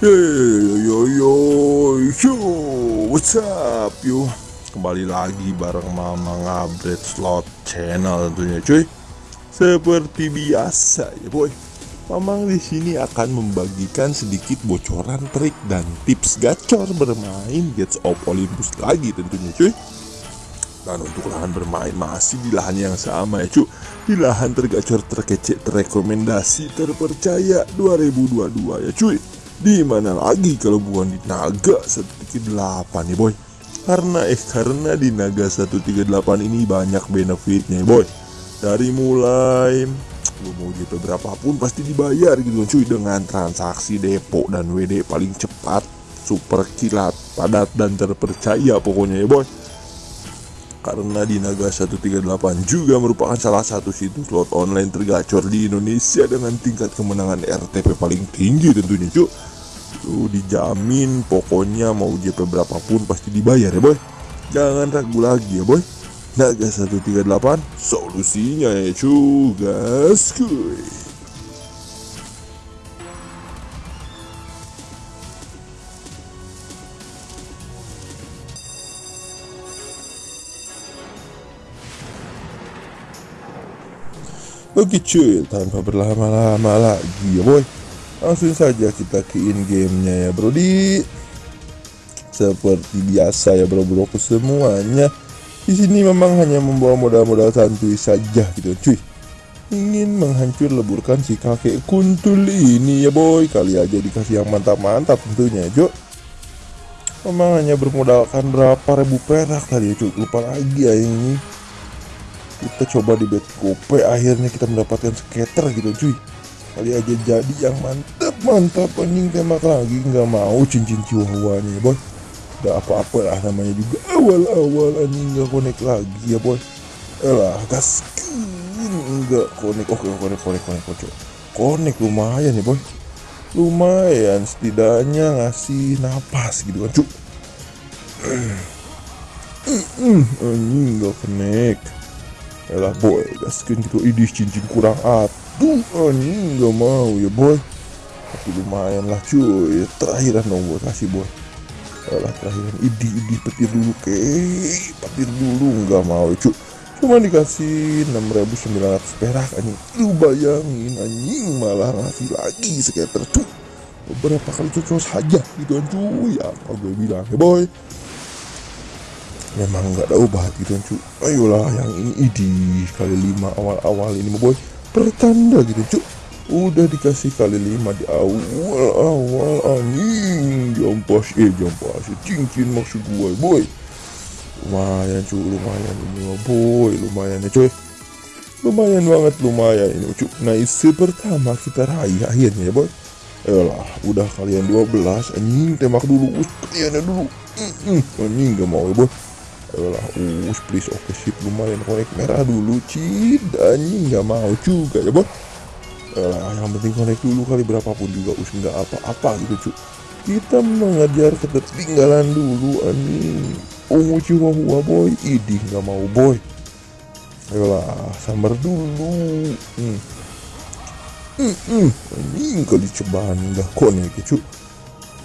Yo yo yo yo yo what's up yo? Kembali lagi bareng Mama Ngabret Slot Channel tentunya cuy. Seperti biasa ya boy. Mamang di sini akan membagikan sedikit bocoran trik dan tips gacor bermain Gates of Olympus lagi tentunya cuy. Dan untuk lahan bermain masih di lahan yang sama ya cuy di lahan tergacor terkece terrekomendasi terpercaya 2022 ya cuy di mana lagi kalau bukan di Naga 138 nih boy? Karena eh karena di Naga 138 ini banyak benefitnya boy. Dari mulai lu mau JP berapapun pasti dibayar gitu cuy dengan transaksi depo dan WD paling cepat super kilat padat dan terpercaya pokoknya ya boy. Karena di Naga 138 juga merupakan salah satu situs slot online tergacor di Indonesia dengan tingkat kemenangan RTP paling tinggi tentunya cuy Lu dijamin pokoknya mau JP berapapun pasti dibayar ya boy. Jangan ragu lagi ya boy. Naga 138 solusinya ya juga skuy Oke cuy, tanpa berlama-lama lagi ya boy Langsung saja kita ke in gamenya ya brodi Seperti biasa ya bro-bro semuanya di sini memang hanya membawa modal-modal santuy saja gitu cuy. Ingin menghancur leburkan si kakek kuntul ini ya boy. Kali aja dikasih yang mantap-mantap tentunya Jo. Memang hanya bermodalkan berapa ribu perak tadi ya cuy. Lupa lagi ya ini. Kita coba di bet kope akhirnya kita mendapatkan skater gitu cuy kali aja jadi yang mantap mantap. Anjing tembak lagi nggak mau cincin chihuahuanya boy. Udah apa-apa lah namanya juga. Awal-awal anjing nggak connect lagi ya boy. Elah gaskin nggak connect oke connect connect connect connect connect lumayan ya boy. Lumayan setidaknya ngasih napas gitu kan cuy anjing nggak connect Elah boy, gaskin gitu idis cincin kurang atuh anjing gak mau ya boy. Tapi lumayan lah cuy, terakhiran dong buat kasih boy. Elah terakhiran. Idi idi petir dulu ke. Petir dulu nggak mau cuy. Cuma dikasih 6900 perak anjing. Lu bayangin anjing malah ngasih lagi skater cuy. Beberapa kali cocok saja gitu cuy. Apa gue bilang ya boy memang nggak ada obat gitu cu ayolah yang ini idi kali lima awal-awal ini boy. Pertanda gitu cu udah dikasih kali lima di awal-awal anjing. Jompas eh jompas cincin maksud gue boy. Lumayan cu lumayan ini boy. Lumayan ya cuy lumayan banget lumayan ini cu nice pertama kita raih akhirnya ya boy. Elah, udah kalian 12 anjing tembak dulu. Kalian dulu. Anjing gak mau ya boy Ayolah, us please. Oke sip. Lumayan konek merah dulu cid. Anjing nggak mau juga ya boh Ayolah, yang penting konek dulu kali. Berapapun juga us nggak apa-apa gitu cu kita mengajar ketertinggalan dulu anjing. Ungu chihuahua boy. Idih nggak mau boy. Ayolah sambar dulu. Hmm. Hmm, hmm. anjing kali cobaan nggak konek ya cu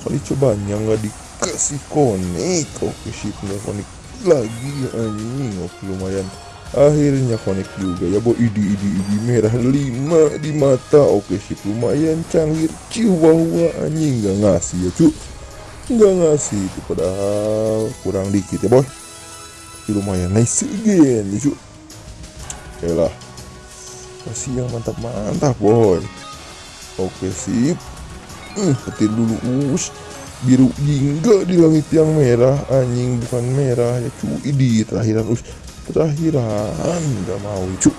kali cobaan yang nggak dikasih konek oke sip. Nggak konek lagi anjing oke lumayan. Akhirnya connect juga ya boy. Idi idi idi merah 5 di mata. Oke sip lumayan canggih. Chihuahua anjing nggak ngasih ya cu. Nggak ngasih itu padahal kurang dikit ya boy. Lumayan nice again ya cu. Lah. Kasih yang mantap mantap boy. Oke sip. Hmm, petir dulu us biru jingga di langit yang merah. Anjing bukan merah ya cu. Di terakhiran. Us terakhiran. Nggak mau cu.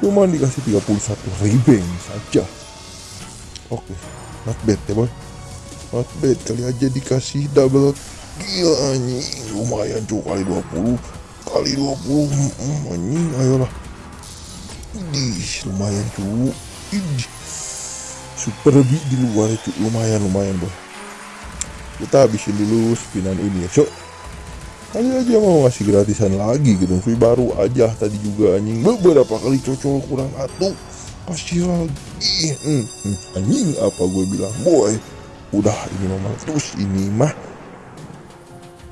Cuma dikasih 31 ribeng saja. Oke not bad ya boy. Not bad kali aja dikasih double kill anjing. Lumayan cu. Kali 20 kali 20 hmm, anjing. Ayolah. Ih, lumayan cu. Ih, super lebih di luar itu lumayan lumayan boy kita habisin dulu spinan ini ya cok kali aja mau ngasih gratisan lagi gitu. Tapi baru aja tadi juga anjing. Beberapa kali cocok kurang satu? Kasih lagi. Hmm, hmm, anjing apa gue bilang boy? Udah ini mah terus. Ini mah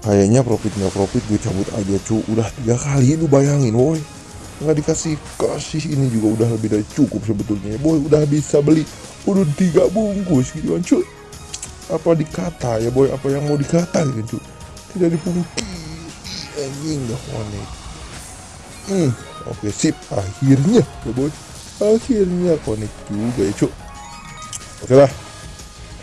kayaknya profit nggak profit gue cabut aja cu udah tiga kali lu bayangin woi nggak dikasih kasih ini juga udah lebih dari cukup sebetulnya boy. Udah bisa beli udah tiga bungkus gitu kan cu apa dikata ya boy? Apa yang mau dikata gitu tidak dipungkiri. Anjing gak konek hmm oke sip. Akhirnya ya boy. Akhirnya konek juga ya cu oke lah.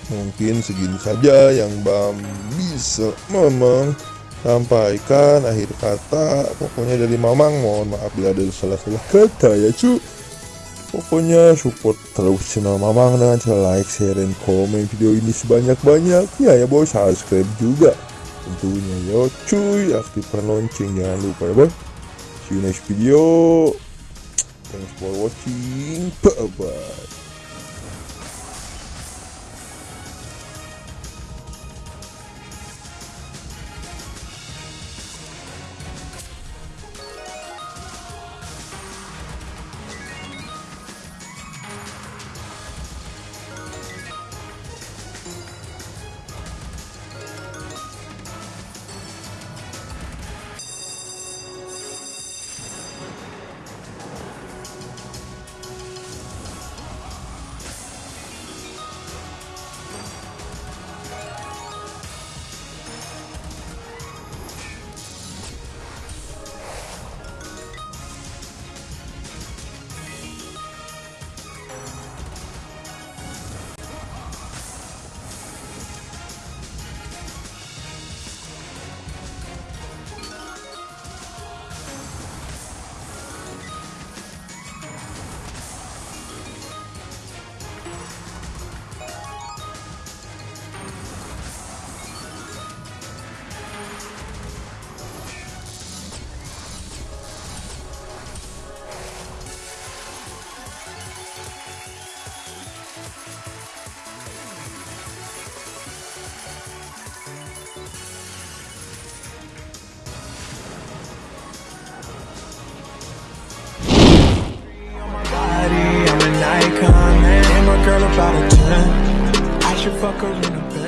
Mungkin segini saja yang Bam bisa memang sampaikan akhir kata. Pokoknya dari Mamang mohon maaf bila ada salah-salah kata ya cu pokoknya support terus channel Mamang dengan cara like, share, dan komen video ini sebanyak-banyaknya ya boy subscribe juga. Tentunya yo cuy aktifkan lonceng. Jangan lupa ya boy. See you next video. Thanks for watching. Bye bye girl about a 10. I should fuck her in a bed.